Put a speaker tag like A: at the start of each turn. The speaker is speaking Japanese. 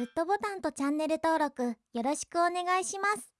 A: グッドボタンとチャンネル登録よろしくお願いします。